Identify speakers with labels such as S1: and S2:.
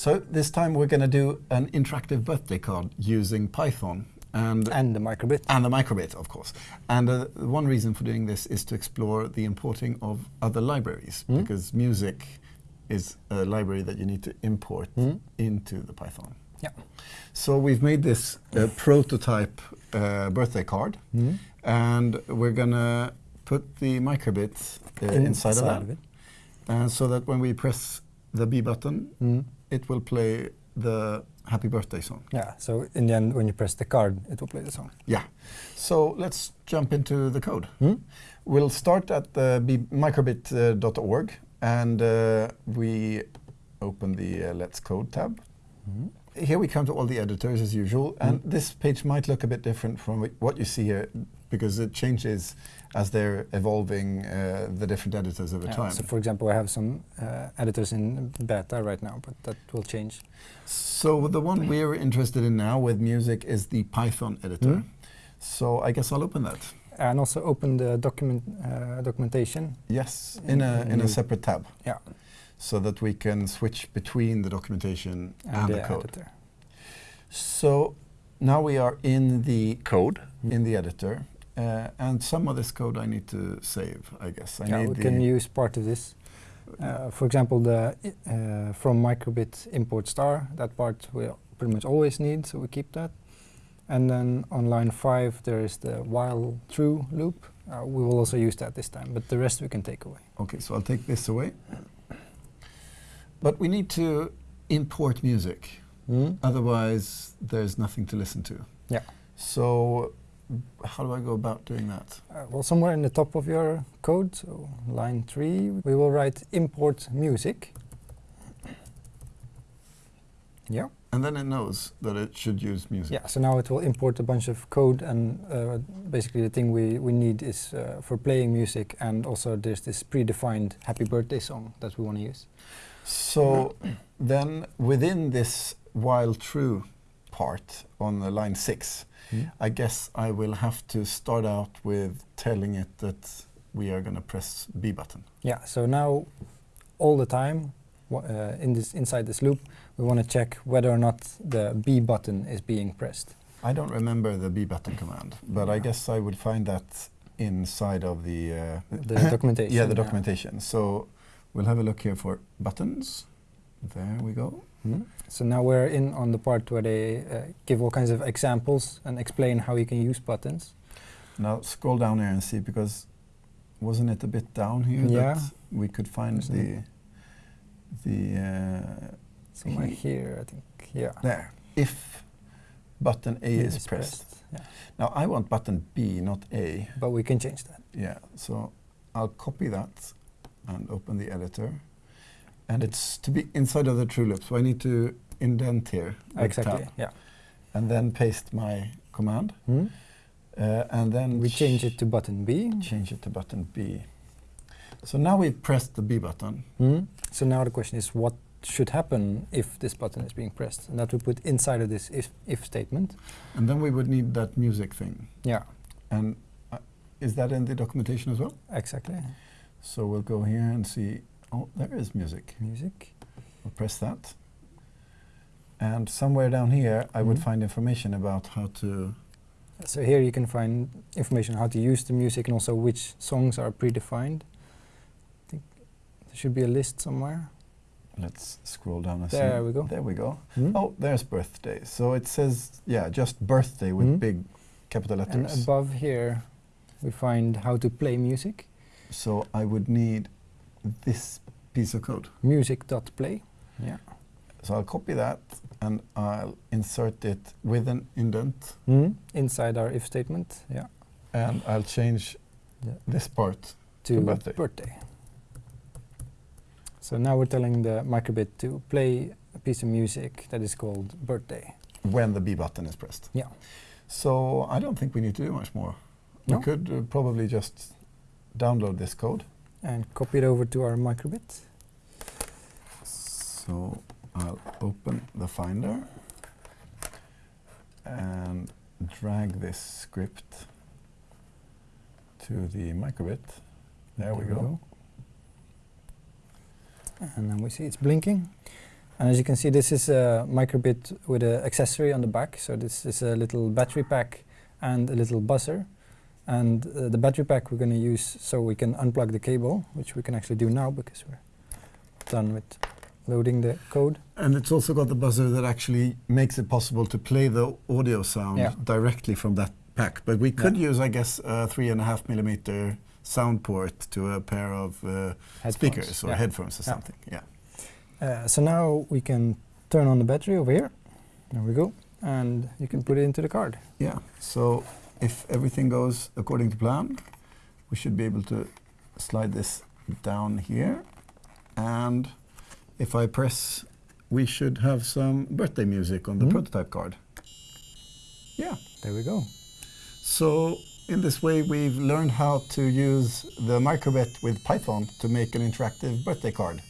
S1: So this time we're going to do an interactive birthday card using Python and
S2: And the microbit.
S1: and the microbit, of course. And uh, one reason for doing this is to explore the importing of other libraries
S2: Mm.
S1: because music is a library that you need to import
S2: Mm.
S1: into the Python.
S2: Yeah.
S1: So we've made this uh, prototype uh, birthday card,
S2: Mm.
S1: and we're gonna put the microbit uh, inside, of that,
S2: it.
S1: uh, so that when we press the B button,
S2: Mm.
S1: It will play the happy birthday song.
S2: Yeah, so in the end, when you press the card, it will play the song.
S1: Yeah. So let's jump into the code.
S2: Mm.
S1: We'll start at the microbit.org and uh, we open the uh, Let's Code tab.
S2: Mm.
S1: Here we come to all the editors as usual, and
S2: Mm.
S1: this page might look a bit different from what you see here because it changes as they're evolving uh, the different editors over
S2: Yeah,
S1: time.
S2: So for example, I have some uh, editors in beta right now, but that will change.
S1: So the one we're interested in now with music is the Python editor.
S2: Mm.
S1: So I guess I'll open that.
S2: And also open the document uh, documentation.
S1: Yes, in a in a separate tab.
S2: Yeah.
S1: So that we can switch between the documentation and,
S2: And,
S1: the
S2: the
S1: code.
S2: editor.
S1: So now we are in the code
S2: Mm.
S1: in the editor, uh, and some of this code I need to save. I guess I
S2: yeah,
S1: need
S2: we can use part of this. Uh, for example, the uh, from microbit import star, that part we pretty much always need, so we keep that. And then on line five, there is the while true loop. Uh, we will also use that this time, but the rest we can take away.
S1: Okay, so I'll take this away. But we need to import music, otherwise there's nothing to listen to.
S2: Yeah.
S1: So how do I go about doing that?
S2: Uh, well, somewhere in the top of your code, so line three, we will write import music. Yeah.
S1: And then it knows that it should use music.
S2: Yeah, so now it will import a bunch of code and uh, basically the thing we, we need is uh, for playing music and also there's this predefined happy birthday song that we want to use.
S1: So then within this while true part on the line six, I guess I will have to start out with telling it that we are going to press B button.
S2: Yeah, so now all the time uh, in this inside this loop we want to check whether or not the B button is being pressed.
S1: I don't remember the B button command, but I guess I would find that inside of the uh,
S2: The documentation.
S1: yeah the documentation. So we'll have a look here for buttons. There we go.
S2: Mhm. So now we're in on the part where they uh, give all kinds of examples and explain how you can use buttons.
S1: Now scroll down here and see because wasn't it a bit down here
S2: Yeah.
S1: that we could find
S2: Isn't
S1: the the uh,
S2: Somewhere
S1: He-
S2: here, I think. Yeah.
S1: there if button A is
S2: it's
S1: pressed.
S2: Yeah.
S1: Now I want button B, not A.
S2: But we can change that.
S1: Yeah, so I'll copy that and open the editor. And it's to be inside of the true loop, so I need to indent here.
S2: exactly.
S1: tab,
S2: Yeah.
S1: and then paste my command.
S2: Hmm?
S1: Uh, and then
S2: We change it to button B.
S1: change it to button B. So now we've pressed the B button.
S2: Hmm? So now the question is what should happen if this button is being pressed? And that we put inside of this if, if statement.
S1: And then we would need that music thing.
S2: Yeah,
S1: And uh, is that in the documentation as well?
S2: exactly.
S1: So we'll go here and see, oh, there is music.
S2: Music.
S1: I'll press that. And somewhere down here, I would
S2: Mhm.
S1: find information about how to.
S2: So here you can find information how to use the music and also which songs are predefined. I think there should be a list somewhere.
S1: Let's scroll down and see.
S2: There we go.
S1: There we go.
S2: Hmm?
S1: Oh, there's birthday. So it says, yeah, just birthday with
S2: Mhm.
S1: big capital letters.
S2: And
S1: letters.
S2: above here we find how to play music.
S1: So I would need this piece of code.
S2: Music.play. Yeah.
S1: So I'll copy that and I'll insert it with an indent
S2: Hmm? Inside our if statement. Yeah.
S1: and I'll change
S2: Yeah.
S1: this part.
S2: To
S1: birthday.
S2: birthday. So now we're telling the microbit to play a piece of music that is called birthday.
S1: when the B button is pressed.
S2: Yeah.
S1: So I don't think we need to do much more.
S2: No.
S1: We could uh, probably just download this code.
S2: And copy it over to our microbit.
S1: So I'll open the Finder and drag this script to the microbit. There, we go.
S2: And then we see it's blinking. And as you can see, this is a microbit with an accessory on the back. So this is a little battery pack and a little buzzer. And uh, the battery pack we're going to use so we can unplug the cable, which we can actually do now because we're done with loading the code.
S1: And it's also got the buzzer that actually makes it possible to play the audio sound
S2: Yeah.
S1: directly from that pack. But we could
S2: Yeah.
S1: use, I guess, a three and a half millimeter sound port to a pair of uh, speakers or
S2: Yeah.
S1: headphones or something. Yeah.
S2: Uh, so now we can turn on the battery over here. There we go. And you can put it into the card.
S1: Yeah. So if everything goes according to plan, we should be able to slide this down here. And if I press, we should have some birthday music on the
S2: Mhm.
S1: prototype card. Yeah.
S2: There we go.
S1: So in this way, we've learned how to use the microbit with Python to make an interactive birthday card.